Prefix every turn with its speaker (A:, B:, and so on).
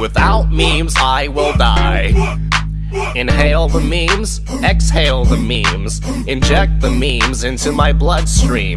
A: Without memes, I will die. Inhale the memes, exhale the memes, inject the memes into my bloodstream.